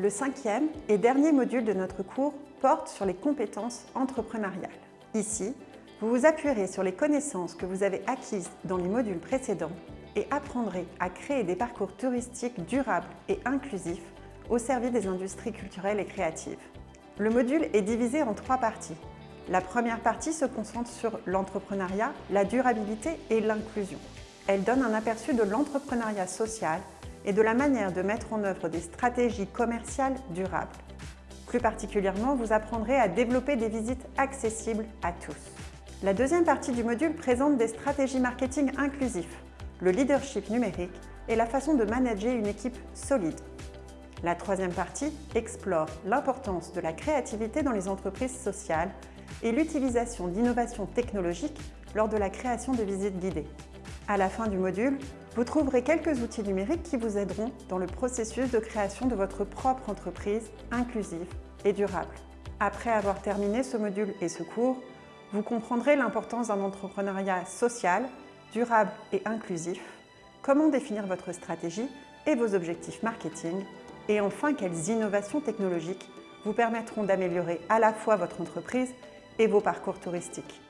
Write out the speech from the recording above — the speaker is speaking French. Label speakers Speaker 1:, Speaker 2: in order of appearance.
Speaker 1: Le cinquième et dernier module de notre cours porte sur les compétences entrepreneuriales. Ici, vous vous appuierez sur les connaissances que vous avez acquises dans les modules précédents et apprendrez à créer des parcours touristiques durables et inclusifs au service des industries culturelles et créatives. Le module est divisé en trois parties. La première partie se concentre sur l'entrepreneuriat, la durabilité et l'inclusion. Elle donne un aperçu de l'entrepreneuriat social et de la manière de mettre en œuvre des stratégies commerciales durables. Plus particulièrement, vous apprendrez à développer des visites accessibles à tous. La deuxième partie du module présente des stratégies marketing inclusifs, le leadership numérique et la façon de manager une équipe solide. La troisième partie explore l'importance de la créativité dans les entreprises sociales et l'utilisation d'innovations technologiques lors de la création de visites guidées. À la fin du module, vous trouverez quelques outils numériques qui vous aideront dans le processus de création de votre propre entreprise inclusive et durable. Après avoir terminé ce module et ce cours, vous comprendrez l'importance d'un entrepreneuriat social, durable et inclusif, comment définir votre stratégie et vos objectifs marketing, et enfin quelles innovations technologiques vous permettront d'améliorer à la fois votre entreprise et vos parcours touristiques.